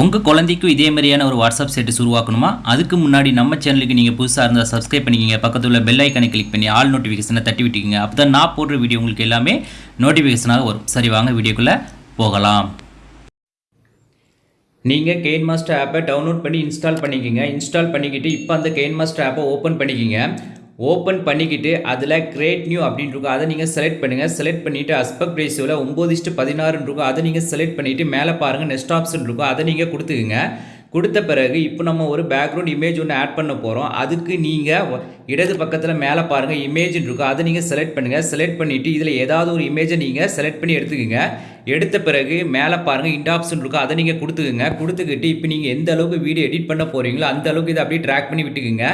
உங்கள் குழந்தைக்கும் இதே மாதிரியான ஒரு வாட்ஸ்அப் ஸ்டேட்டஸ் உருவாக்கணுமா? அதுக்கு முன்னாடி நம்ம சேனலுக்கு நீங்கள் புதுசாக இருந்தால் சப்ஸ்கிரைப் பண்ணிக்கிங்க. பக்கத்தில் உள்ள பெல் ஐக்கனை கிளிக் பண்ணி ஆல் நோட்டிஃபிகேஷனை தட்டி விட்டுக்கிங்க. அப்போ தான் நான் போடுற வீடியோ உங்களுக்கு எல்லாமே நோட்டிஃபிகேஷனாக வரும். சரி வாங்க வீடியோக்குள்ளே போகலாம். நீங்கள் கெயின் மாஸ்டர் ஆப்பை டவுன்லோட் பண்ணி இன்ஸ்டால் பண்ணிக்கிங்க. இன்ஸ்டால் பண்ணிக்கிட்டு இப்போ அந்த கெயின் மாஸ்டர் ஆப்பை ஓப்பன் பண்ணிக்கிங்க. ஓப்பன் பண்ணிக்கிட்டு அதில் கிரேட் நியூ அப்படின்னு இருக்கும். அதை நீங்கள் செலக்ட் பண்ணுங்கள் செலக்ட் பண்ணிவிட்டு அஸ்பெக்ட் ரேஷியோவில் ஒம்பது இஸ்ட்டு பதினாறுன்னு இருக்கும். அதை நீங்கள் செலக்ட் பண்ணிவிட்டு மேலே பாருங்கள் நெக்ஸ்ட் ஆப்ஷன் இருக்கும். அதை நீங்கள் கொடுத்துக்குங்க. கொடுத்த பிறகு இப்போ நம்ம ஒரு பேக்ரவுண்ட் இமேஜ் ஒன்று ஆட் பண்ண போகிறோம் அதுக்கு நீங்கள் இடது பக்கத்தில் மேலே பாருங்கள் இமேஜ்னு இருக்கும். அதை நீங்கள் செலக்ட் பண்ணுங்கள் செலக்ட் பண்ணிவிட்டு இதில் ஏதாவது ஒரு இமேஜை நீங்கள் செலக்ட் பண்ணி எடுத்துக்கோங்க. எடுத்த பிறகு மேலே பாருங்கள் இந்த ஆப்ஷன் இருக்கும். அதை நீங்கள் கொடுத்துக்குங்க. கொடுத்துக்கிட்டு இப்போ நீங்கள் எந்த அளவுக்கு வீடியோ எடிட் பண்ண போகிறீங்களோ அந்த அளவுக்கு இதை அப்படியே ட்ராக் பண்ணி விட்டுக்குங்க.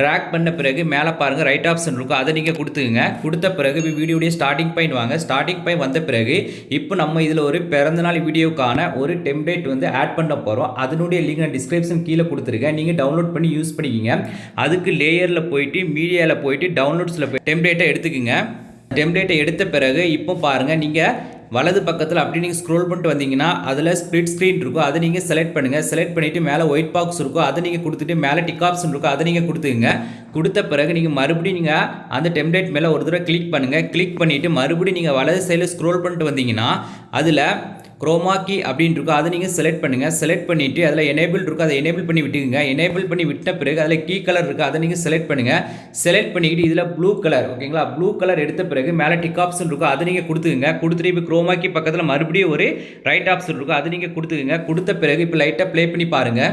ட்ராக் பண்ண பிறகு மேலே பாருங்கள் ரைட் ஆப்ஷன் இருக்கும். அதை நீங்கள் கொடுத்துக்குங்க. கொடுத்த பிறகு வீடியோடைய ஸ்டார்டிங் பாயிண்ட் வாங்க. ஸ்டார்டிங் பாயிண்ட் வந்த பிறகு இப்போ நம்ம இதில் ஒரு பிறந்தநாள் வீடியோக்கான ஒரு டெம்ப்ளேட் வந்து ஆட் பண்ண போகிறோம் அதனுடைய லிங்க் நான் டிஸ்கிரிப்ஷன் கீழே கொடுத்துருக்கேன். நீங்கள் டவுன்லோட் பண்ணி யூஸ் பண்ணிக்கிங்க. அதுக்கு லேயரில் போயிட்டு மீடியாவில் போயிட்டு டவுன்லோட்ஸில் போய் டெம்ப்ளேட்டை எடுத்துக்கோங்க. டெம்ப்ளேட்டை எடுத்த பிறகு இப்போ பாருங்கள் நீங்கள் வலது பக்கத்தில் அப்படி நீங்கள் ஸ்க்ரோல் பண்ணிட்டு வந்தீங்கன்னா அதில் ஸ்ப்ளிட் ஸ்க்ரீன் இருக்கும். அதை நீங்கள் செலக்ட் பண்ணுங்கள் செலக்ட் பண்ணிவிட்டு மேலே ஒயிட் பாக்ஸ் இருக்கும். அதை நீங்கள் கொடுத்துட்டு மேலே டிக் ஆப்ஷன் இருக்கும். அதை நீங்கள் கொடுத்துங்க கொடுத்த பிறகு நீங்கள் மறுபடியும் நீங்கள் அந்த டெம்ப்ளேட் மேலே ஒரு தடவை கிளிக் பண்ணுங்கள் கிளிக் பண்ணிவிட்டு மறுபடியும் நீங்கள் வலது சைடில் ஸ்க்ரோல் பண்ணிட்டு வந்தீங்கன்னா அதில் குரோமாக்கி அப்படின்னு இருக்கும் அதை நீங்கள் செலக்ட் பண்ணுங்கள் செலக்ட் பண்ணிவிட்டு அதில் எனேபிள் இருக்கும் அதை எனேபிள் பண்ணி விட்டுக்குங்க. எனேபிள் பண்ணி விட்ட பிறகு அதில் கீ கலர் இருக்குது அதை நீங்கள் செலக்ட் பண்ணுங்கள் செலக்ட் பண்ணிக்கிட்டு இதில் ப்ளூ கலர் ஓகேங்களா ப்ளூ கலர் எடுத்த பிறகு மேலே டிக் ஆப்ஷன் இருக்கும் அதை நீங்கள் கொடுத்துக்குங்க. கொடுத்துட்டு இப்போ குரோமாக்கி பக்கத்தில் மறுபடியும் ஒரு ரைட் ஆப்ஷன் இருக்கும் அதை நீங்கள் கொடுத்துக்குங்க. கொடுத்த பிறகு இப்போ லைட்டாக ப்ளே பண்ணி பாருங்கள்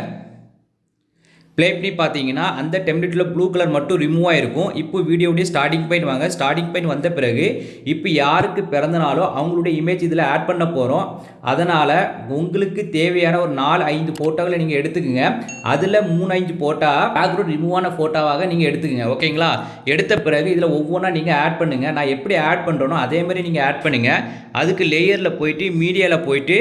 ப்ளே பண்ணி பார்த்தீங்கன்னா அந்த டெம்ப்ளேட்டில் ப்ளூ கலர் மட்டும் ரிமூவ் ஆகிருக்கும் இப்போ வீடியோடைய ஸ்டார்டிங் பாயிண்ட் வாங்க. ஸ்டார்டிங் பாயிண்ட் வந்த பிறகு இப்போ யாருக்கு பிறந்தனாலோ அவங்களுடைய இமேஜ் இதில் ஆட் பண்ண போகிறோம் அதனால் உங்களுக்கு தேவையான ஒரு நாலு ஐந்து ஃபோட்டோகளை நீங்கள் எடுத்துக்கோங்க. அதில் மூணு ஐந்து ஃபோட்டோ பேக்ரவுண்ட் ரிமூவ் ஆன ஃபோட்டோவாக நீங்கள் எடுத்துக்கோங்க. ஓகேங்களா எடுத்த பிறகு இதில் ஒவ்வொன்றா நீங்கள் ஆட் பண்ணுங்கள் நான் எப்படி ஆட் பண்ணுறேனோ அதே மாதிரி நீங்கள் ஆட் பண்ணுங்கள் அதுக்கு லேயரில் போயிட்டு மீடியாவில் போயிட்டு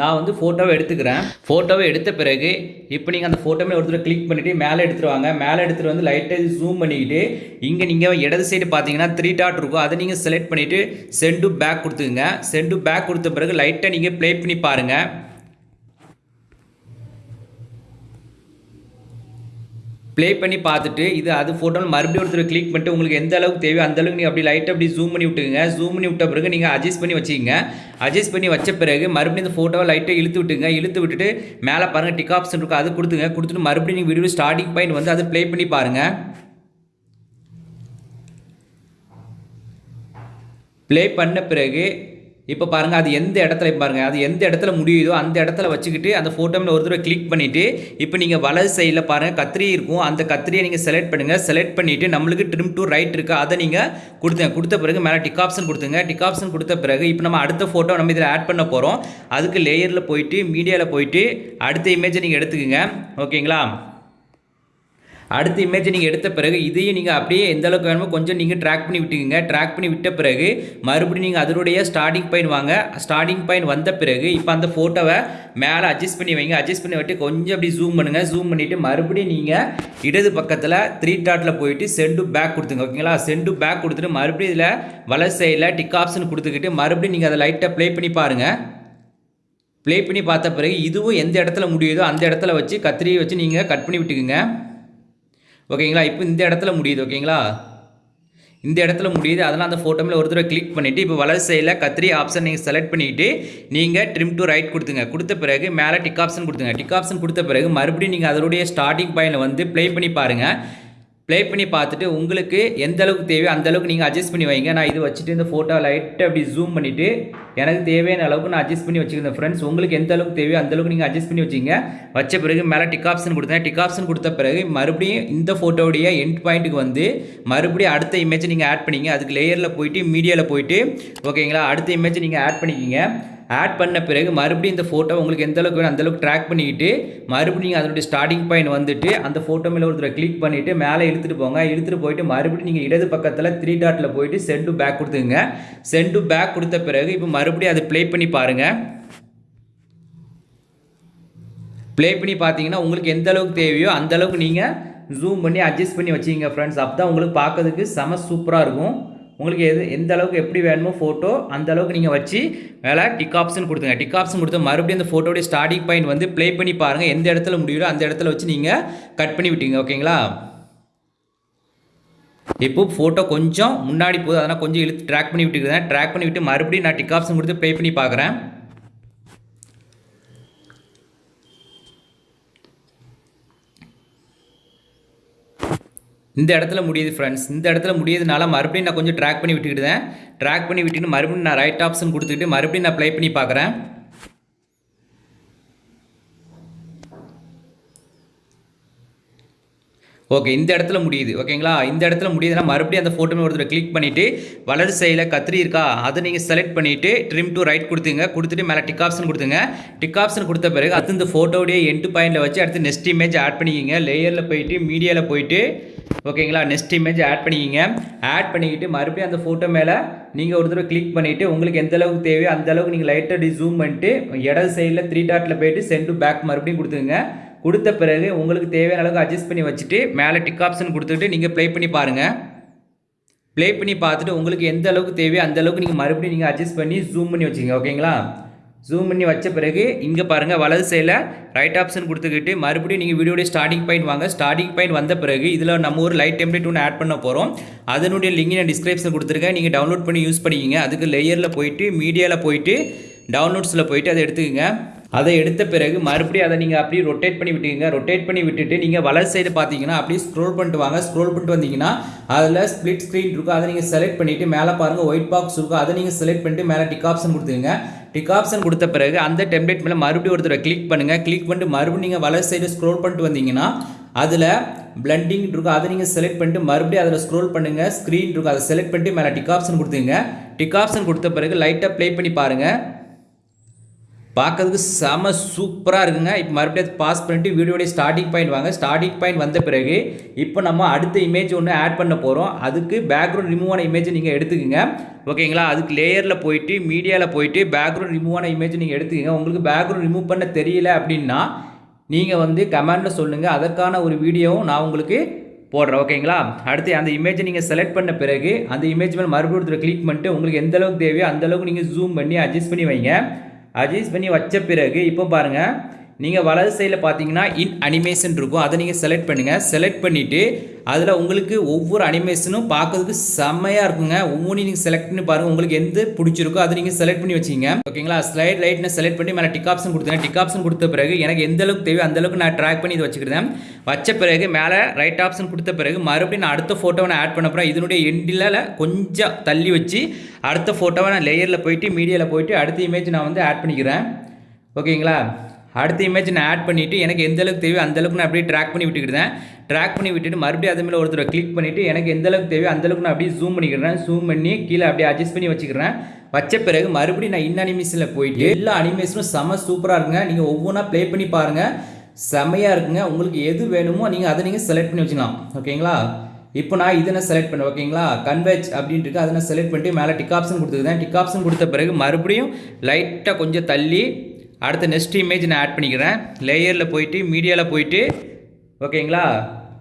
நான் வந்து ஃபோட்டோவை எடுத்துக்கிறேன். ஃபோட்டோவை எடுத்த பிறகு இப்போ நீங்கள் அந்த ஃபோட்டோ மேலே ஒருத்தர் கிளிக் பண்ணிவிட்டு மேலே எடுத்துகிட்டு வாங்க. மேலே எடுத்துகிட்டு வந்து லைட்டாக ஜூம் பண்ணிக்கிட்டு இங்கே நீங்கள் இடது சைடு பார்த்தீங்கன்னா த்ரீ டாட் இருக்கும். அதை நீங்கள் செலக்ட் பண்ணிவிட்டு சென்டு பேக் கொடுத்துக்குங்க. சென்டு பேக் கொடுத்த பிறகு லைட்டாக நீங்கள் ப்ளே பண்ணி பாருங்கள் ப்ளே பண்ணி பார்த்துட்டு இது அது ஃபோட்டோவில் மறுபடியும் ஒருத்தர் கிளிக் பண்ணிட்டு உங்களுக்கு எந்த அளவுக்கு தேவையோ அந்த அளவுக்கு நீங்கள் அப்படி லைட்டாக அப்படி ஜூம் பண்ணி விட்டுங்க ஜூம் பண்ணி விட்ட பிறகு நீங்கள் அட்ஜஸ்ட் பண்ணி வச்சுக்கோங்க. அட்ஜஸ்ட் பண்ணி வச்ச பிறகு மறுபடியும் இந்த ஃபோட்டோவை லைட்டாக இழுத்து விட்டுங்க இழுத்து விட்டுட்டு மேலே பாருங்கள் டிக் ஆப்ஷன் இருக்கும் அது கொடுத்துங்க கொடுத்துட்டு மறுபடியும் நீங்கள் வீடியோ ஸ்டார்டிங் பாயிண்ட் வந்து அதை ப்ளே பண்ணி பாருங்கள் ப்ளே பண்ண பிறகு இப்போ பாருங்கள் அது எந்த இடத்துல பாருங்கள் அது எந்த இடத்துல முடியுதோ அந்த இடத்துல வச்சுக்கிட்டு அந்த ஃபோட்டோவில் ஒரு தடவை கிளிக் பண்ணிவிட்டு இப்போ நீங்கள் வலது சைடில் பாருங்கள் கத்திரி இருக்கும். அந்த கத்திரியை நீங்கள் செலக்ட் பண்ணுங்கள் செலக்ட் பண்ணிவிட்டு நம்மளுக்கு ட்ரிம் டு ரைட் இருக்குது அதை நீங்கள் கொடுத்துங்க. கொடுத்த பிறகு மேலே டிக் ஆப்ஷன் கொடுத்துங்க. டிக் ஆப்ஷன் கொடுத்த பிறகு இப்போ நம்ம அடுத்த ஃபோட்டோ நம்ம இதில் ஆட் பண்ண போகிறோம் அதுக்கு லேயரில் போயிட்டு மீடியாவில் போயிட்டு அடுத்த இமேஜை நீங்கள் எடுத்துக்கோங்க. ஓகேங்களா அடுத்த இமேஜை நீங்கள் எடுத்த பிறகு இதையும் நீங்கள் அப்படியே எந்த அளவுக்கு வேணுமோ கொஞ்சம் நீங்கள் ட்ராக் பண்ணி விட்டுக்குங்க. ட்ராக் பண்ணி விட்ட பிறகு மறுபடியும் நீங்கள் அதனுடைய ஸ்டார்டிங் பாயிண்ட் வாங்க. ஸ்டார்டிங் பாயிண்ட் வந்த பிறகு இப்போ அந்த ஃபோட்டோவை மேலே அட்ஜஸ்ட் பண்ணி வைங்க. அட்ஜஸ்ட் பண்ணி விட்டு கொஞ்சம் அப்படி ஜூம் பண்ணுங்கள் ஜூம் பண்ணிவிட்டு மறுபடியும் நீங்கள் இடது பக்கத்தில் த்ரீ டாட்டில் போயிட்டு சென்டு பேக் கொடுத்துங்க. ஓகேங்களா சென்டு பேக் கொடுத்துட்டு மறுபடியும் இதில் வலது சைடில் டிக் ஆப்ஷன் கொடுத்துக்கிட்டு மறுபடியும் நீங்கள் அதை லைட்டாக ப்ளே பண்ணி பாருங்கள் ப்ளே பண்ணி பார்த்த பிறகு இதுவும் எந்த இடத்துல முடியுதோ அந்த இடத்துல வச்சு கத்திரியை வச்சு நீங்கள் கட் பண்ணி விட்டுக்குங்க. ஓகேங்களா? இப்போ இந்த இடத்துல முடியுது ஓகேங்களா? இந்த இடத்துல முடியுது. அதனால் அந்த ஃபோட்டோமில் ஒரு தடவை கிளிக் பண்ணிவிட்டு இப்போ வலது சைடில் கத்திரி ஆப்ஷன் நீங்கள் செலக்ட் பண்ணிவிட்டு நீங்கள் ட்ரிம் டு ரைட் கொடுத்துங்க. கொடுத்த பிறகு மேலே டிக் ஆப்ஷன் கொடுத்துங்க. டிக் ஆப்ஷன் கொடுத்த பிறகு மறுபடியும் நீங்கள் அதனுடைய ஸ்டார்டிங் பாயிண்டில் வந்து ப்ளே பண்ணி பாருங்கள் ப்ளே பண்ணி பார்த்துட்டு உங்களுக்கு எந்த அளவுக்கு தேவையோ அந்த அளவுக்கு நீங்கள் அட்ஜஸ்ட் பண்ணி வைங்க. நான் இது வச்சுட்டு இந்த ஃபோட்டோ லைட்டை அப்படி ஜூம் பண்ணிவிட்டு எனக்கு தேவையான அளவுக்கு நான் அட்ஜஸ்ட் பண்ணி வச்சுக்கிறேன் ஃப்ரெண்ட்ஸ் உங்களுக்கு எந்த அளவுக்கு தேவையோ அந்த அளவுக்கு நீங்கள் அட்ஜஸ்ட் பண்ணி வச்சிங்க. வச்ச பிறகு மேலே டிக் ஆப்ஷன் கொடுத்தேன். டிக் ஆப்ஷன் கொடுத்த பிறகு மறுபடியும் இந்த ஃபோட்டோடைய எண்ட் பாயிண்ட்டுக்கு வந்து மறுபடியும் அடுத்த இமேஜை நீங்கள் ஆட் பண்ணிங்க. அதுக்கு லேயரில் போயிட்டு மீடியாவில் போயிட்டு ஓகேங்களா அடுத்த இமேஜை நீங்கள் ஆட் பண்ணிக்கிங்க. ஆட் பண்ண பிறகு மறுபடியும் இந்த ஃபோட்டோ உங்களுக்கு எந்த அளவுக்கு வேணும் அந்த அளவுக்கு ட்ராக் பண்ணிக்கிட்டு மறுபடியும் அதனுடைய ஸ்டார்டிங் பாயிண்ட் வந்துட்டு அந்த ஃபோட்டோ மேலே ஒருத்தர் கிளிக் பண்ணிவிட்டு மேலே இழுத்துட்டு போங்க. இழுத்துட்டு போயிட்டு மறுபடியும் நீங்கள் இடது பக்கத்தில் த்ரீ டாட்டில் போயிட்டு சென்டு பேக் கொடுத்துங்க சென்டு பேக் கொடுத்த பிறகு இப்போ மறுபடியும் அதை ப்ளே பண்ணி பாருங்கள் ப்ளே பண்ணி பார்த்தீங்கன்னா உங்களுக்கு எந்த அளவுக்கு தேவையோ அந்த அளவுக்கு நீங்கள் ஜூம் பண்ணி அட்ஜஸ்ட் பண்ணி வச்சிங்க ஃப்ரெண்ட்ஸ் அப்போ தான் உங்களுக்கு பார்க்கறதுக்கு செம சூப்பராக இருக்கும். உங்களுக்கு எது எந்த அளவுக்கு எப்படி வேணுமோ ஃபோட்டோ அந்த அளவுக்கு நீங்கள் வச்சு மேலே டிக் ஆப்ஷன் கொடுத்துங்க. டிக் ஆப்ஷன் கொடுத்து மறுபடியும் அந்த ஃபோட்டோடைய ஸ்டார்டிங் பாயிண்ட் வந்து ப்ளே பண்ணி பாருங்கள் எந்த இடத்துல முடியுதோ அந்த இடத்துல வச்சு நீங்கள் கட் பண்ணி விட்டீங்க. ஓகேங்களா இப்போ ஃபோட்டோ கொஞ்சம் முன்னாடி போகுது. அதனால் கொஞ்சம் இழுத்து ட்ராக் பண்ணி விட்டுக்கிறேன். ட்ராக் பண்ணி விட்டு மறுபடியும் நான் டிக் ஆப்ஷன் கொடுத்து ப்ளே பண்ணி பார்க்குறேன். இந்த இடத்துல முடியுது ஃப்ரெண்ட்ஸ் இந்த இடத்துல முடியுதுனால மறுபடியும் நான் கொஞ்சம் ட்ராக் பண்ணி விட்டுக்கிட்டேன் ட்ராக் பண்ணி விட்டுட்டு மறுபடியும் நான் ரைட் ஆப்ஷன் கொடுத்துக்கிட்டு மறுபடியும் நான் ப்ளே பண்ணி பார்க்குறேன். ஓகே இந்த இடத்துல முடியுது. ஓகேங்களா இந்த இடத்துல முடியுதுன்னா மறுபடியும் அந்த ஃபோட்டோ ஒருத்தர் கிளிக் பண்ணிவிட்டு வலது சைடில் கத்திரி இருக்கா? அதை நீங்கள் செலக்ட் பண்ணிவிட்டு ட்ரிம் டு ரைட் கொடுத்துங்க. கொடுத்துட்டு மேலே டிக் ஆப்ஷன் கொடுத்துங்க. டிக் ஆப்ஷன் கொடுத்த பிறகு அடுத்து இந்த ஃபோட்டோடைய எண்டு பாயிண்டில் வச்சு அடுத்து நெக்ஸ்ட் இமேஜ் ஆட் பண்ணிக்கிங்க. லேயரில் போயிட்டு மீடியாவில் போயிட்டு ஓகேங்களா? நெக்ஸ்ட் இமேஜ் ஆட் பண்ணிக்கிங்க. ஆட் பண்ணிக்கிட்டு மறுபடியும் அந்த ஃபோட்டோ மேலே நீங்கள் ஒரு தடவை கிளிக் பண்ணிவிட்டு உங்களுக்கு எந்த அளவுக்கு தேவையோ அந்த அளவுக்கு நீங்கள் லைட்டாக ஜூம் பண்ணிட்டு இடது சைடில் த்ரீ டாட்டில் போயிட்டு சென்டு பேக் மறுபடியும் கொடுத்துங்க கொடுத்த பிறகு உங்களுக்கு தேவையான அளவுக்கு அட்ஜஸ்ட் பண்ணி வச்சுட்டு மேலே டிக் ஆப்ஷன் கொடுத்துட்டு நீங்கள் ப்ளே பண்ணி பாருங்கள் ப்ளே பண்ணி பார்த்துட்டு உங்களுக்கு எந்த அளவுக்கு தேவையோ அந்த அளவுக்கு நீங்கள் மறுபடியும் நீங்கள் அட்ஜஸ்ட் பண்ணி ஜூம் பண்ணி வச்சுக்கோங்க. ஓகேங்களா? ஜூம் பண்ணி வச்ச பிறகு இங்கே பாருங்கள் வலது சைடில் ரைட் ஆப்ஷன் கொடுத்துக்கிட்டு மறுபடியும் நீங்கள் வீடியோடைய ஸ்டார்டிங் பாயிண்ட் வாங்க. ஸ்டார்டிங் பாயிண்ட் வந்த பிறகு இதில் நம்ம ஒரு லைட் டெம்ப்ளேட் ஒன்று ஆட் பண்ண போகிறோம் அதனுடைய லிங்க் நான் டிஸ்கிரிப்ஷன் கொடுத்துருக்கேன். நீங்கள் டவுன்லோட் பண்ணி யூஸ் பண்ணிக்கிங்க. அதுக்கு லேயரில் போயிட்டு மீடியாவில் போயிட்டு டவுன்லோட்ஸில் போயிட்டு அதை எடுத்துக்கோங்க. அதை எடுத்த பிறகு மறுபடியும் அதை நீங்கள் அப்படியே ரொட்டேட் பண்ணி விட்டுக்கங்க. ரொட்டேட் பண்ணி விட்டுட்டு நீங்கள் வலது சைடு பார்த்தீங்கன்னா அப்படியே ஸ்க்ரோல் பண்ணிட்டு வாங்க. ஸ்க்ரோல் பண்ணிட்டு வந்தீங்கன்னா அதில் ஸ்ப்ளிட் ஸ்க்ரீன் இருக்கும். அதை நீங்கள் செலக்ட் பண்ணிவிட்டு மேலே பாருங்கள் ஒயிட் பாக்ஸ் இருக்கும். அதை நீங்கள் செலக்ட் பண்ணிட்டு மேலே டிக் ஆப்ஷன் கொடுத்துருங்க டிக் ஆப்ஷன் கொடுத்த பிறகு அந்த டெம்ப்ளேட் மேலே மறுபடியும் ஒருத்தர் கிளிக் பண்ணுங்கள் கிளிக் பண்ணிட்டு மறுபடியும் நீங்கள் வலது சைடு ஸ்க்ரோல் பண்ணிட்டு வந்தீங்கன்னா அதில் பிளண்டிங் இருக்கும். அதை நீங்கள் செலக்ட் பண்ணிட்டு மறுபடியும் அதில் ஸ்க்ரோல் பண்ணுங்கள் ஸ்க்ரீன் இருக்கும். அதை செலக்ட் பண்ணிட்டு மேலே டிக் ஆப்ஷன் கொடுத்துங்க டிக் ஆப்ஷன் கொடுத்த பிறகு லைட்டாக ப்ளே பண்ணி பாருங்கள் பார்க்கறதுக்கு செம சூப்பராக இருக்குங்க. இப்போ மறுபடியும் பாஸ் பண்ணிட்டு வீடியோடைய ஸ்டார்டிங் பாயிண்ட் வாங்க. ஸ்டார்டிங் பாயிண்ட் வந்த பிறகு இப்போ நம்ம அடுத்த இமேஜ் ஒன்று ஆட் பண்ண போகிறோம் அதுக்கு பேக்ரவுண்ட் ரிமூவ் ஆன இமேஜ் நீங்கள் எடுத்துக்கோங்க. ஓகேங்களா? அதுக்கு லேயரில் போயிட்டு மீடியாவில் போயிட்டு பேக்ரவுண்ட் ரிமூவ் ஆன இமேஜ் நீங்கள் எடுத்துக்கோங்க. உங்களுக்கு பேக்ரவுண்ட் ரிமூவ் பண்ண தெரியல அப்படின்னா நீங்கள் வந்து கமெண்டில் சொல்லுங்கள் அதற்கான ஒரு வீடியோவும் நான் உங்களுக்கு போடுறேன். ஓகேங்களா? அடுத்து அந்த இமேஜை நீங்கள் செலக்ட் பண்ண பிறகு அந்த இமேஜ் மேலே மறுபடியும் கிளிக் பண்ணிட்டு உங்களுக்கு எந்த அளவுக்கு தேவையோ அந்தளவுக்கு நீங்கள் ஜூம் பண்ணி அட்ஜஸ்ட் பண்ணி வைங்க. அட்ஜஸ்ட் பண்ணி வச்ச பிறகு இப்போ பாருங்கள் நீங்கள் வலது சைடில் பார்த்தீங்கன்னா இன் அனிமேஷன் இருக்கும். அதை நீங்கள் செலக்ட் பண்ணுங்கள் செலக்ட் பண்ணிவிட்டு அதில் உங்களுக்கு ஒவ்வொரு அனிமேஷனும் பார்க்கறதுக்கு செம்மையாக இருக்குங்க. ஒவ்வொன்றையும் நீங்கள் செலக்ட் பண்ணி பாருங்கள் உங்களுக்கு எந்த பிடிச்சிருக்கோ அதை நீங்கள் செலக்ட் பண்ணி வச்சிங்க. ஓகேங்களா? ஸ்லைட் லைட்னு செலக்ட் பண்ணி மேலே டிக் ஆப்ஷன் கொடுத்தேன் டிக் ஆப்ஷன் கொடுத்த பிறகு எனக்கு எந்த அளவுக்கு தேவையோ அந்த அளவுக்கு நான் ட்ராக் பண்ணி இதை வச்சுக்கிறேன். வச்ச பிறகு மேலே ரைட் ஆப்ஷன் கொடுத்த பிறகு மறுபடியும் நான் அடுத்த ஃபோட்டோவை நான் ஆட் பண்ண போகிறேன் இதனுடைய எண்டில் கொஞ்சம் தள்ளி வச்சு அடுத்த ஃபோட்டோவை நான் லேயரில் போயிட்டு மீடியாவில் போயிட்டு அடுத்த இமேஜ் நான் வந்து ஆட் பண்ணிக்கிறேன். ஓகேங்களா? அடுத்த இமேஜ் நான் ஆட் பண்ணிவிட்டு எனக்கு எந்த அளவுக்கு தேவையோ அந்த அளவுக்கு நான் அப்படியே ட்ராக் பண்ணி விட்டுக்கிட்டேன் ட்ராக் பண்ணி விட்டுட்டு மறுபடியும் அது மேலே ஒருத்தரை கிளிக் பண்ணிவிட்டு எனக்கு எந்த அளவுக்கு தேவையோ அந்தளவுக்கு நான் அப்படியே ஜூம் பண்ணிக்கிறேன். ஜூம் பண்ணி கீழே அப்படியே அட்ஜஸ்ட் பண்ணி வச்சுக்கிறேன். வச்ச பிறகு மறுபடியும் நான் இன் அனிமேஷனில் போயிட்டு எல்லா அனிமேஷனும் செம சூப்பராக இருக்குங்க. நீங்கள் ஒவ்வொன்றா ப்ளே பண்ணி பாருங்கள் செமையாக இருக்குங்க. உங்களுக்கு எது வேணுமோ நீங்கள் அதை நீங்கள் செலக்ட் பண்ணி வச்சுக்கலாம். ஓகேங்களா? இப்போ நான் இதை நான் செலக்ட் பண்ணேன். ஓகேங்களா? கன்வெஜ் அப்படின்ட்டு இருக்கு. அதை நான் செலக்ட் பண்ணிட்டு மேலே டிக் ஆப்ஷன் கொடுத்துருக்கேன். டிக் ஆப்ஷன் கொடுத்த பிறகு மறுபடியும் லைட்டாக கொஞ்சம் தள்ளி அடுத்த நெக்ஸ்ட் இமேஜ் நான் ஆட் பண்ணிக்கிறேன். லேயரில் போயிட்டு மீடியாவில் போயிட்டு ஓகேங்களா?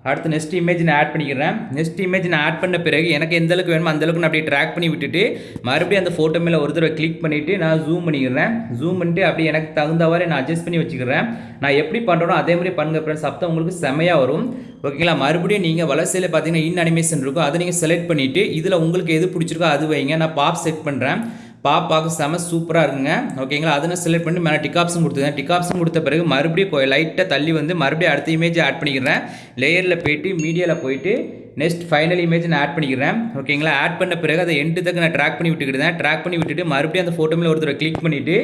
அடுத்து நெக்ஸ்ட் இமேஜ் நான் ஆட் பண்ணிக்கிறேன். நெக்ஸ்ட் இமேஜ் நான் ஆட் பண்ண பிறகு எனக்கு எந்த அளவுக்கு வேணுமோ அந்தளவுக்கு நான் அப்படியே ட்ராக் பண்ணி விட்டுட்டு மறுபடியும் அந்த ஃபோட்டோ மேலே ஒரு தடவை கிளிக் பண்ணிவிட்டு நான் ஜூம் பண்ணிக்கிறேன். ஜூம் பண்ணிட்டு அப்படியே எனக்கு தகுந்தவாறு நான் அட்ஜஸ்ட் பண்ணி வச்சுக்கிறேன். நான் எப்படி பண்ணுறனோ அதே மாதிரி பண்ணுங்க ஃப்ரெண்ட்ஸ் அப்போ உங்களுக்கு செமையாக வரும். ஓகேங்களா? மறுபடியும் நீங்கள் வளர்ச்சியில் பார்த்தீங்கன்னா இன் அனிமேஷன் இருக்கும். அதை நீங்கள் செலக்ட் பண்ணிவிட்டு இதில் உங்களுக்கு எது பிடிச்சிருக்கோ அது வைங்க. நான் பாப் செட் பண்ணுறேன் பாப் பார்க்க செம சூப்பராக இருக்குங்க. ஓகேங்களா அதை செலக்ட் பண்ணி மேலே டிகாப்ஸும் கொடுத்துருங்க. டிகாப்ஸும் கொடுத்த பிறகு மறுபடியும் லைட்டாக தள்ளி வந்து மறுபடியும் அடுத்த இமேஜ் ஆட் பண்ணிக்கிறேன். லேயரில் போயிட்டு மீடியாவில் போயிட்டு நெக்ஸ்ட் ஃபைனல் இமேஜ் நான் ஆட் பண்ணிக்கிறேன். ஓகேங்களா? ஆட் பண்ண பிறகு அதை எண்டு தக்க நான் ட்ராக் பண்ணி விட்டுக்கிட்டேன் ட்ராக் பண்ணி விட்டுட்டு மறுபடியும் அந்த ஃபோட்டோ மேலே ஒருத்தர் கிளிக் பண்ணிவிட்டு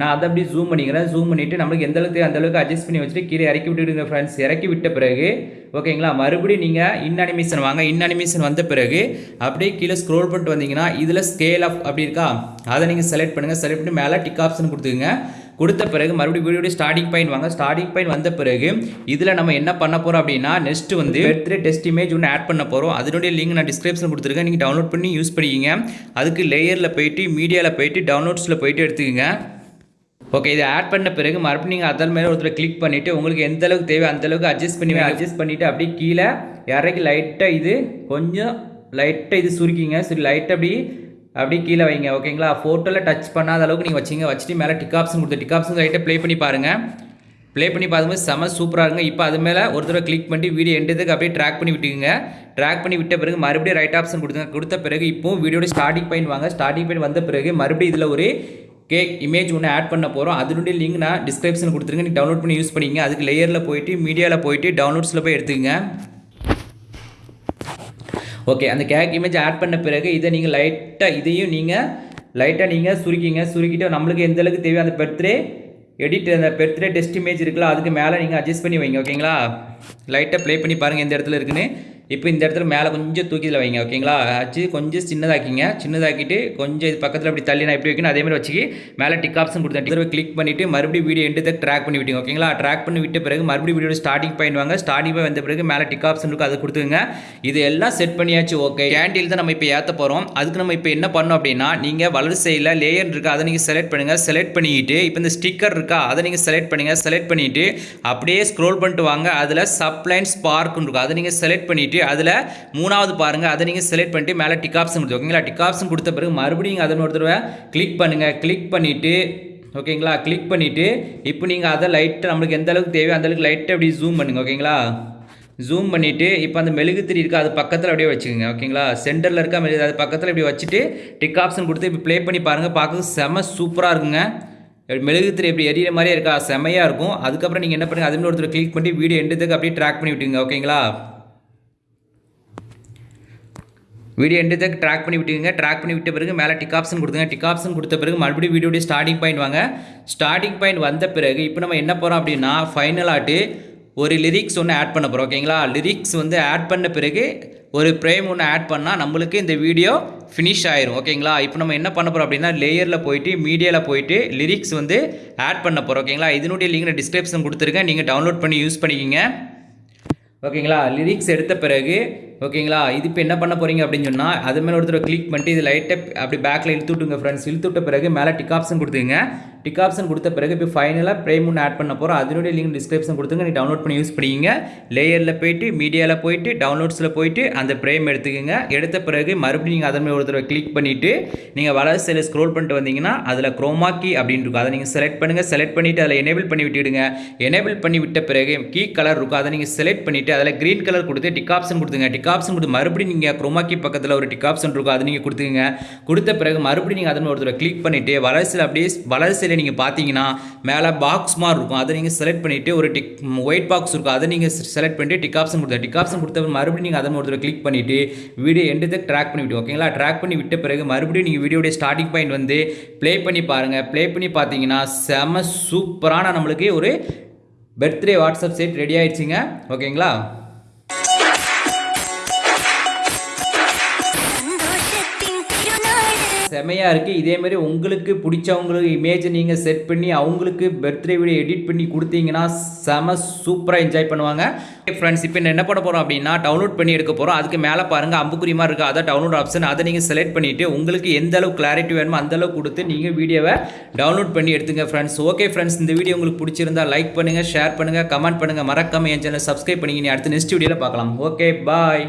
நான் அதை அப்படியே ஜூம் பண்ணிக்கிறேன். ஜூம் பண்ணிவிட்டு நம்மளுக்கு எந்த அளவுக்கு அந்த அளவுக்கு அட்ஜஸ்ட் பண்ணி வச்சுட்டு கீழே இறக்கி விட்டுடுங்க ஃப்ரெண்ட்ஸ் இறக்கி விட்ட பிறகு ஓகேங்களா? மறுபடியும் நீங்கள் இன் அனிமேஷன் வாங்க. இன் அனிமேஷன் வந்த பிறகு அப்படியே கீழே ஸ்க்ரோல் பண்ணிட்டு வந்தீங்கன்னா இதில் ஸ்கேல் ஆஃப் அப்படி இருக்கா? அதை நீங்கள் செலக்ட் பண்ணுங்கள் செலக்ட் பண்ணி மேலே டிக் ஆப்ஷன் கொடுத்துங்க கொடுத்த பிறகு மறுபடியும் வீடியோடைய ஸ்டார்டிங் பாயிண்ட் வாங்க. ஸ்டார்டிங் பாயிண்ட் வந்த பிறகு இதில் நம்ம என்ன பண்ண போகிறோம் அப்படின்னா நெக்ஸ்ட் வந்து பர்த்டே டெஸ்ட் இமேஜ் ஒன்று ஆட் பண்ண போகிறோம் அதனுடைய லிங்க் நான் டிஸ்கிரிப்ஷன் கொடுத்துருக்கேன். நீங்கள் டவுன்லோட் பண்ணி யூஸ் பண்ணிக்கிங்க. அதுக்கு லேயரில் போயிட்டு மீடியாவில் போயிட்டு டவுன்லோட்ஸில் போயிட்டு எடுத்துக்கோங்க. ஓகே இதை ஆட் பண்ண பிறகு மறுபடியும் நீங்கள் அதன் மேலே ஒருத்தர் கிளிக் பண்ணிவிட்டு உங்களுக்கு எந்த அளவுக்கு தேவை அந்த அளவுக்கு அட்ஜஸ்ட் பண்ணி அட்ஜஸ்ட் பண்ணிவிட்டு அப்படியே கீழே இறக்கி லைட்டாக இது கொஞ்சம் லைட்டாக இது சுருக்கிங்க. சரி லைட்டாக அப்படி அப்படியே கீழே வைங்க ஓகேங்களா ஃபோட்டோவில் டச் பண்ணாத அளவுக்கு நீங்கள் வச்சிங்க வச்சுட்டு மேலே டிக் ஆப்ஷன் கொடுத்து டிக் ரைட்டை ப்ளே பண்ணி பாருங்கள் ப்ளே பண்ணி பார்க்கும்போது செம சூப்பராக இருங்க இப்போ அது மேலே ஒரு தடவை கிளிக் பண்ணி வீடியோ எண்டதுக்கு அப்படியே ட்ராக் பண்ணி விட்டுக்குங்க. ட்ராக் பண்ணி விட்ட பிறகு மறுபடியும் ரைட் ஆப்ஷன் கொடுத்துங்க கொடுத்த பிறகு இப்போ வீடியோட ஸ்டார்டிங் பாயிண்ட் வாங்க. ஸ்டார்டிங் பாயிண்ட் வந்த பிறகு மறுபடியும் இதில் ஒரு கேக் இமேஜ் ஒன்று ஆட் பண்ண போகிறோம் அதனுடைய லிங்க் நான் டிஸ்கிரிப்ஷன் கொடுத்துருங்க. நீங்கள் டவுன்லோட் பண்ணி யூஸ் பண்ணிங்க அதுக்கு லேயரில் போயிட்டு மீடியாவில் போயிட்டு டவுன்லோட்ஸில் போய் எடுத்துக்கங்க. ஓகே அந்த கேக் இமேஜ் ஆட் பண்ண பிறகு இதை நீங்கள் லைட்டாக இதையும் நீங்கள் லைட்டாக நீங்கள் சுருக்கிங்க. சுருக்கிட்டு நம்மளுக்கு எந்த அளவுக்கு தேவையோ அந்த பர்த்டே எடிட் அந்த பர்த்டே டெஸ்ட் இமேஜ் இருக்குல்ல அதுக்கு மேலே நீங்கள் அட்ஜஸ்ட் பண்ணி வைங்க ஓகேங்களா லைட்டாக ப்ளே பண்ணி பாருங்கள் எந்த இடத்துல இருக்குன்னு. இப்போ இந்த இடத்துல மேலே கொஞ்சம் தூக்கி இதில் வைங்க ஓகேங்களா? வச்சு கொஞ்சம் சின்னதாக்கிங்க. சின்னதாக்கிட்டு கொஞ்சம் இது பக்கத்தில் அப்படி தள்ளி நான் எப்படி வைக்கணும்? அதே மாதிரி வச்சுக்கி மேலே டிக் ஆப்ஷன் கொடுத்தேன் டிக் கிளிக் பண்ணிவிட்டு மறுபடியும் வீடியோ எண்டு ட்ராக் பண்ணி விட்டீங்க ஓகேங்களா? ட்ராக் பண்ணி விட்ட பிறகு மறுபடியும் வீடியோ ஸ்டார்டிங் பாயிண்ட் வாங்க. ஸ்டார்டிங் பாயிண்ட் வந்த பிறகு மேலே டிக் ஆப்ஷன் இருக்கும் அதை கொடுத்துங்க இது எல்லாம் செட் பண்ணியாச்சு ஓகே கேண்டில் தான் நம்ம இப்போ ஏற்ற போகிறோம் அதுக்கு நம்ம இப்போ என்ன பண்ணோம் அப்படின்னா நீங்கள் வலதுசையில் லேயர் இருக்கா அதை நீங்கள் செலக்ட் பண்ணுங்கள் செலக்ட் பண்ணிக்கிட்டு இப்போ இந்த ஸ்டிக்கர் இருக்கா அதை நீங்கள் செலக்ட் பண்ணுங்கள் செலக்ட் பண்ணிவிட்டு அப்படியே ஸ்க்ரோல் பண்ணிட்டு வாங்க. அதில் சப்ளைன் ஸ்பார்க்னு இருக்கும். அதை நீங்கள் செலக்ட் பண்ணிவிட்டு அதில் மூணாவது பாருங்கள் அதை நீங்கள் செலக்ட் பண்ணிட்டு மேலே டிக் ஆப்ஷன் கொடுத்து ஓகேங்களா டிக் ஆப்ஷன் கொடுத்த பிறகு மறுபடியும் அதை ஒரு தடவை கிளிக் பண்ணுங்கள் கிளிக் பண்ணிவிட்டு ஓகேங்களா கிளிக் பண்ணிவிட்டு இப்போ நீங்கள் அதை லைட்டாக நம்மளுக்கு எந்த அளவுக்கு தேவையோ அந்தளவுக்கு லைட்டை அப்படி ஜூம் பண்ணுங்கள் ஓகேங்களா ஜூம் பண்ணிவிட்டு இப்போ அந்த மெழுகுத்திரி இருக்கா அது பக்கத்தில் அப்படியே வச்சுக்கோங்க ஓகேங்களா சென்டரில் இருக்க மெழுகு அது பக்கத்தில் இப்படி வச்சுட்டு டிக் ஆப்ஷன் கொடுத்து இப்போ ப்ளே பண்ணி பாருங்கள் பார்க்க செம சூப்பராக இருக்குங்க. மெழுகுத்திரி எப்படி எரியிற மாதிரியே இருக்கா? செமையாக இருக்கும். அதுக்கப்புறம் நீங்கள் என்ன பண்ணுங்கள் அதுன்னு ஒருத்தர் கிளிக் பண்ணி வீடியோ எண்டுத்துக்கு அப்படியே ட்ராக் பண்ணி விட்டுங்க ஓகேங்களா வீடியோ எண்டு தக்க ட்ராக் பண்ணி விட்டுங்க ட்ராக் பண்ணி விட்ட பிறகு மேலே டிக் ஆப்ஷன் கொடுத்துங்க. டிக் ஆப்ஷன் கொடுத்த பிறகு மறுபடியும் வீடியோடைய ஸ்டார்டிங் பாயிண்ட் வாங்க. ஸ்டார்டிங் பாயிண்ட் வந்த பிறகு இப்போ நம்ம என்ன போகிறோம் அப்படின்னா ஃபைனலாட்டு ஒரு லிரிக்ஸ் ஒன்று ஆட் பண்ண போகிறோம் ஓகேங்களா லிரிக்ஸ் வந்து ஆட் பண்ண பிறகு ஒரு ப்ரேம் ஒன்று ஆட் பண்ணால் நம்மளுக்கு இந்த வீடியோ ஃபினிஷ் ஆயிரும். ஓகேங்களா இப்போ நம்ம என்ன பண்ண போகிறோம் அப்படின்னா லேயரில் போயிட்டு மீடியாவில் போயிட்டு லிரிக்ஸ் வந்து ஆட் பண்ண போகிறோம் ஓகேங்களா இதனுடைய லிங்க் நான் டிஸ்கிரிப்ஷன் கொடுத்துருக்கேன் நீங்கள் டவுன்லோட் பண்ணி யூஸ் பண்ணிக்கிங்க. ஓகேங்களா லிரிக்ஸ் எடுத்த பிறகு ஓகேங்களா? இது இப்போ என்ன பண்ண போகிறீங்க அப்படின்னு சொன்னால் அது மேலே ஒருத்தர் கிளிக் பண்ணிட்டு இது லைட்டாக அப்படி பேக்கில் இழுத்து விட்டுங்க ஃப்ரெண்ட்ஸ் இழுத்துட்ட பிறகு மேலே டிக் ஆப்ஷன் கொடுத்துங்க டிக் ஆப்ஷன் கொடுத்த பிறகு இப்போ ஃபைனலாக ப்ரைம் ஒன்று ஆட் பண்ண போகிறோம் அதனுடைய லிங்க் டிஸ்கிரிப்ஷன் கொடுத்துங்க. நீ டவுன்லோட் பண்ணி யூஸ் பண்ணிங்க. லேயரில் போயிட்டு மீடியாவில் போயிட்டு டவுன்லோட்ஸில் போயிட்டு அந்த ப்ரைம் எடுத்துக்கோங்க. எடுத்த பிறகு மறுபடியும் நீங்கள் அதன் மேலே ஒருத்தர் கிளிக் பண்ணிவிட்டு நீங்கள் வலது சைடில் ஸ்க்ரோல் பண்ணிட்டு வந்தீங்கன்னா அதில் குரோமாக்கி அப்படின்னு இருக்கும். அதை நீங்கள் செலக்ட் பண்ணுங்கள் செலக்ட் பண்ணிவிட்டு அதில் எனேபிள் பண்ணி விட்டுடுங்க. எனேபிள் பண்ணி விட்ட பிறகு கீ கலர் இருக்கும். அதை நீங்கள் செலக்ட் பண்ணிவிட்டு அதில் க்ரீன் கலர் கொடுத்து டிக் ஆப்ஷன் கொடுத்துங்க டிக் ஆப்ஷன் கொடுத்து மறுபடியும் நீங்கள் குரோமாக்கி பக்கத்தில் ஒரு டிக் ஆப்ஷன் இருக்கும் அதை நீங்கள் கொடுத்துங்க கொடுத்த பிறகு மறுபடியும் நீங்கள் அதன் ஒருத்தர் கிளிக் பண்ணிவிட்டு வளர்ச்சியில் அப்படியே வளர்ச்சியில் நீங்கள் பார்த்தீங்கன்னா மேலே பாக்ஸ் மாதிரி இருக்கும். அதை நீங்கள் செலக்ட் பண்ணிவிட்டு ஒரு டிக் ஒயிட் பாக்ஸ் இருக்கும். அதை நீங்கள் செலக்ட் பண்ணிவிட்டு டிக் ஆப்ஷன் கொடுத்த டிக் ஆப்ஷன் கொடுத்த மறுபடியும் நீங்கள் அதன் ஒருத்தர் கிளிக் பண்ணிவிட்டு வீடியோ எண்டு ட்ராக் பண்ணிவிட்டு ஓகேங்களா ட்ராக் பண்ணி விட்ட பிறகு மறுபடியும் நீங்கள் வீடியோடைய ஸ்டார்டிங் பாயிண்ட் வந்து ப்ளே பண்ணி பாருங்கள் ப்ளே பண்ணி பார்த்தீங்கன்னா செம சூப்பரான நம்மளுக்கு ஒரு பர்த்டே வாட்ஸ்அப் செட் ரெடி ஆயிடுச்சுங்க. ஓகேங்களா செமையாக இருக்குது இதேமாதிரி உங்களுக்கு பிடிச்சவங்களுக்கு இமேஜை நீங்கள் செட் பண்ணி அவங்களுக்கு பர்த்டே வீடியோ எடிட் பண்ணி கொடுத்தீங்கன்னா செம சூப்பராக என்ஜாய் பண்ணுவாங்க. ஃப்ரெண்ட்ஸ் இப்போ என்ன பண்ண போகிறோம் அப்படின்னா டவுன்லோட் பண்ணி எடுக்க போகிறோம் அதுக்கு மேலே பாருங்கள் அம்புக்குறி மாதிரி இருக்குது அதான் டவுன்லோட் ஆப்ஷன் அதை நீங்கள் செலக்ட் பண்ணிவிட்டு உங்களுக்கு எந்த அளவு கிளாரிட்டி வேணுமோ அந்த அளவு கொடுத்து நீங்கள் வீடியோவை டவுன்லோட் பண்ணி எடுத்துங்க ஃப்ரெண்ட்ஸ் ஓகே ஃப்ரெண்ட்ஸ் இந்த வீடியோ உங்களுக்கு பிடிச்சிருந்தா லைக் பண்ணுங்கள் ஷேர் பண்ணுங்கள் கமெண்ட் பண்ணுங்கள் மறக்காமல் என் சேனல் சப்ஸ்கிரைப் பண்ணிங்க அடுத்து நெக்ஸ்ட் வீடியோவில் பார்க்கலாம். Okay bye